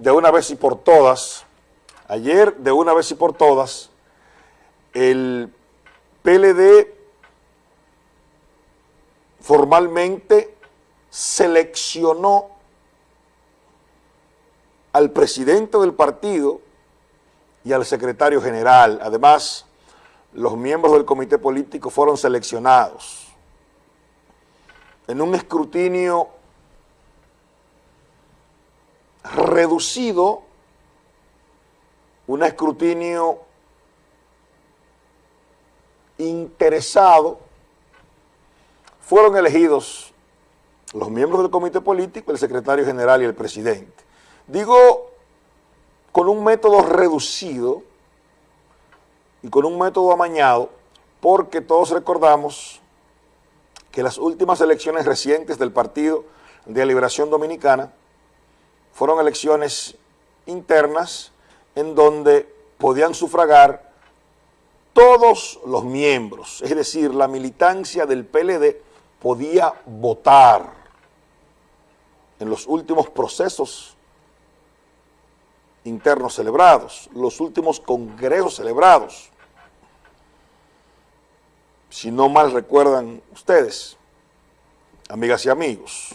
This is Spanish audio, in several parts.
de una vez y por todas, ayer de una vez y por todas, el PLD formalmente seleccionó al presidente del partido y al secretario general. Además, los miembros del comité político fueron seleccionados en un escrutinio reducido, un escrutinio interesado, fueron elegidos los miembros del comité político, el secretario general y el presidente. Digo, con un método reducido y con un método amañado, porque todos recordamos que las últimas elecciones recientes del Partido de Liberación Dominicana fueron elecciones internas en donde podían sufragar todos los miembros, es decir, la militancia del PLD podía votar en los últimos procesos internos celebrados, los últimos congresos celebrados. Si no mal recuerdan ustedes, amigas y amigos.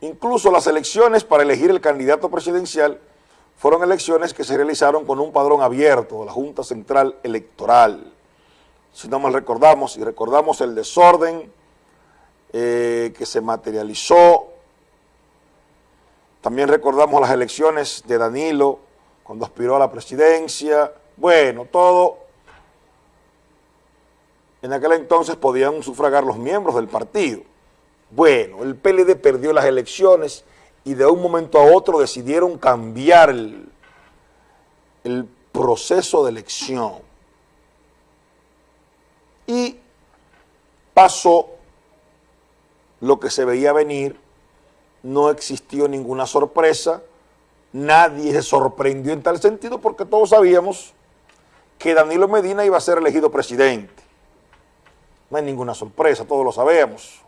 Incluso las elecciones para elegir el candidato presidencial fueron elecciones que se realizaron con un padrón abierto de la Junta Central Electoral. Si no mal recordamos, y recordamos el desorden eh, que se materializó también recordamos las elecciones de Danilo cuando aspiró a la presidencia. Bueno, todo. En aquel entonces podían sufragar los miembros del partido. Bueno, el PLD perdió las elecciones y de un momento a otro decidieron cambiar el, proceso de elección. Y pasó lo que se veía venir no existió ninguna sorpresa, nadie se sorprendió en tal sentido porque todos sabíamos que Danilo Medina iba a ser elegido presidente. No hay ninguna sorpresa, todos lo sabemos.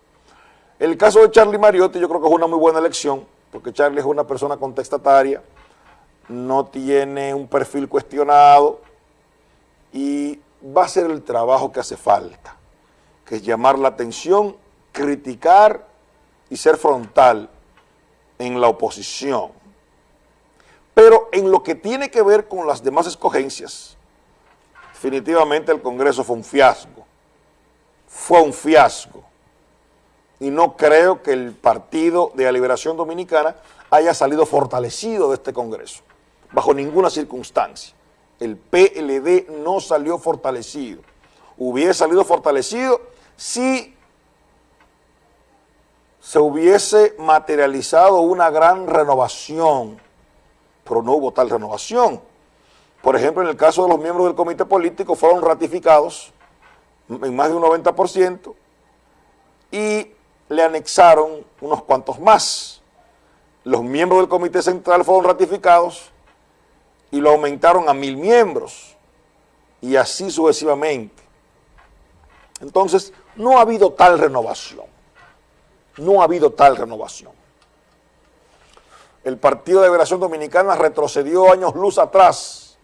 El caso de Charlie Mariotti yo creo que es una muy buena elección, porque Charlie es una persona contestataria, no tiene un perfil cuestionado y va a ser el trabajo que hace falta, que es llamar la atención, criticar y ser frontal en la oposición. Pero en lo que tiene que ver con las demás escogencias, definitivamente el Congreso fue un fiasco. Fue un fiasco. Y no creo que el Partido de la Liberación Dominicana haya salido fortalecido de este Congreso, bajo ninguna circunstancia. El PLD no salió fortalecido. Hubiera salido fortalecido si se hubiese materializado una gran renovación, pero no hubo tal renovación. Por ejemplo, en el caso de los miembros del comité político fueron ratificados en más de un 90% y le anexaron unos cuantos más. Los miembros del comité central fueron ratificados y lo aumentaron a mil miembros y así sucesivamente. Entonces, no ha habido tal renovación no ha habido tal renovación. El Partido de Liberación Dominicana retrocedió años luz atrás,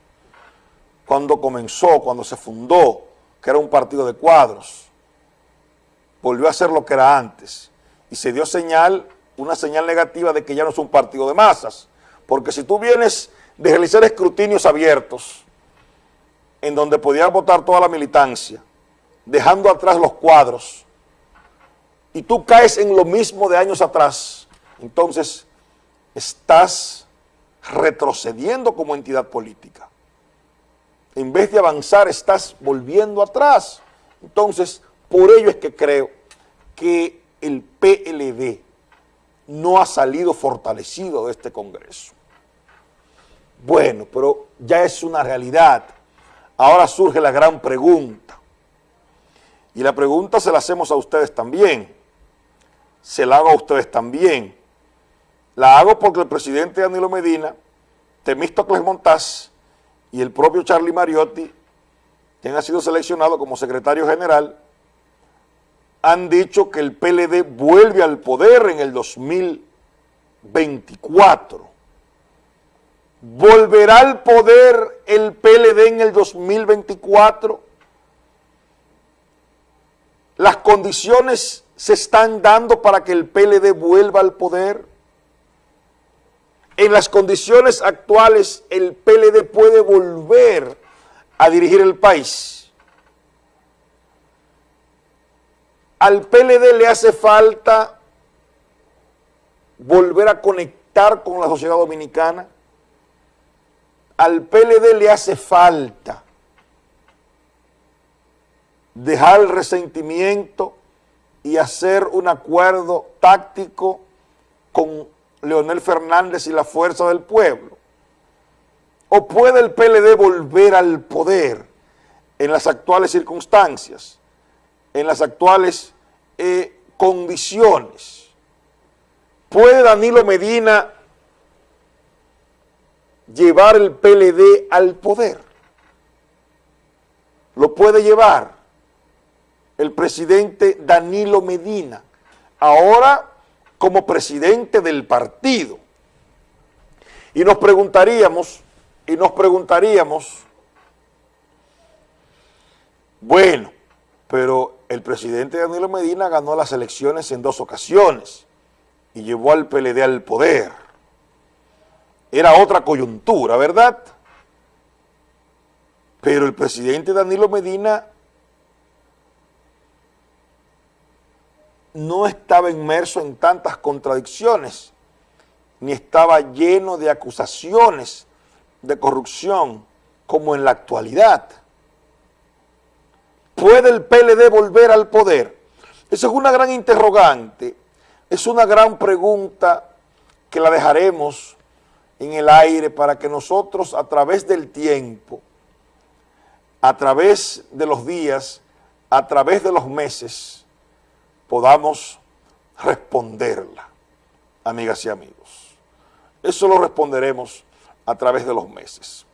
cuando comenzó, cuando se fundó, que era un partido de cuadros. Volvió a ser lo que era antes. Y se dio señal, una señal negativa de que ya no es un partido de masas. Porque si tú vienes de realizar escrutinios abiertos, en donde podía votar toda la militancia, dejando atrás los cuadros, y tú caes en lo mismo de años atrás, entonces estás retrocediendo como entidad política. En vez de avanzar, estás volviendo atrás. Entonces, por ello es que creo que el PLD no ha salido fortalecido de este Congreso. Bueno, pero ya es una realidad. Ahora surge la gran pregunta. Y la pregunta se la hacemos a ustedes también se la hago a ustedes también. La hago porque el presidente Danilo Medina, Temístocles Montaz y el propio Charlie Mariotti, quien ha sido seleccionado como secretario general, han dicho que el PLD vuelve al poder en el 2024. ¿Volverá al poder el PLD en el 2024? Las condiciones se están dando para que el PLD vuelva al poder. En las condiciones actuales, el PLD puede volver a dirigir el país. Al PLD le hace falta volver a conectar con la sociedad dominicana. Al PLD le hace falta dejar el resentimiento y hacer un acuerdo táctico con Leonel Fernández y la fuerza del pueblo. ¿O puede el PLD volver al poder en las actuales circunstancias, en las actuales eh, condiciones? ¿Puede Danilo Medina llevar el PLD al poder? ¿Lo puede llevar el presidente Danilo Medina? Ahora como presidente del partido. Y nos preguntaríamos, y nos preguntaríamos, bueno, pero el presidente Danilo Medina ganó las elecciones en dos ocasiones y llevó al PLD al poder. Era otra coyuntura, ¿verdad? Pero el presidente Danilo Medina no estaba inmerso en tantas contradicciones, ni estaba lleno de acusaciones de corrupción como en la actualidad. ¿Puede el PLD volver al poder? Esa es una gran interrogante, es una gran pregunta que la dejaremos en el aire para que nosotros a través del tiempo, a través de los días, a través de los meses, podamos responderla, amigas y amigos. Eso lo responderemos a través de los meses.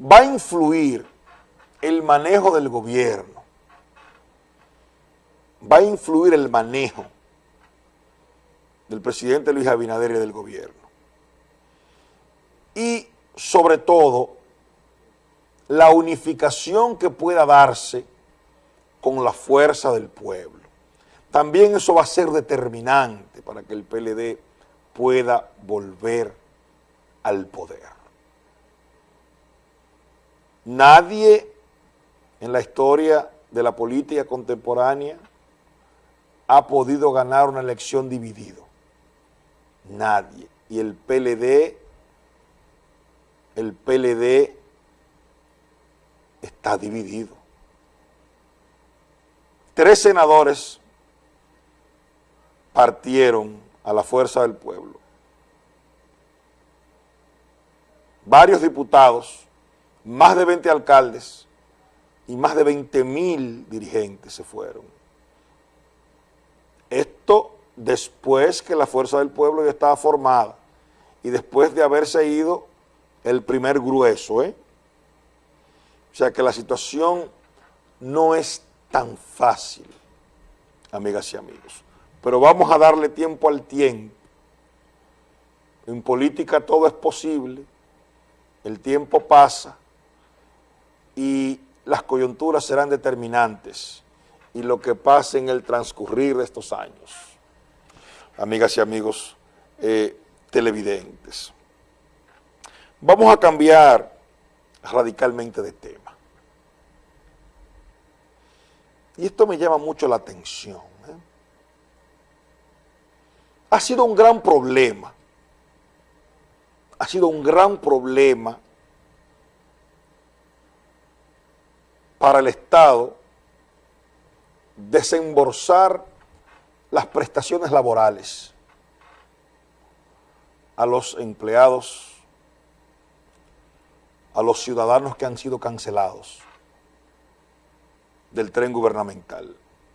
Va a influir el manejo del gobierno, va a influir el manejo del presidente Luis Abinader y del gobierno. Y sobre todo, la unificación que pueda darse con la fuerza del pueblo. También eso va a ser determinante para que el PLD pueda volver al poder. Nadie en la historia de la política contemporánea ha podido ganar una elección dividido. Nadie. Y el PLD, el PLD está dividido. Tres senadores partieron a la fuerza del pueblo. Varios diputados, más de 20 alcaldes y más de 20 mil dirigentes se fueron. Esto después que la fuerza del pueblo ya estaba formada y después de haberse ido el primer grueso, ¿eh? O sea que la situación no es tan fácil, amigas y amigos. Pero vamos a darle tiempo al tiempo. En política todo es posible, el tiempo pasa y las coyunturas serán determinantes y lo que pase en el transcurrir de estos años. Amigas y amigos eh, televidentes. Vamos a cambiar radicalmente de tema. Y esto me llama mucho la atención. ¿eh? Ha sido un gran problema. Ha sido un gran problema para el Estado desembolsar las prestaciones laborales a los empleados, a los ciudadanos que han sido cancelados del tren gubernamental.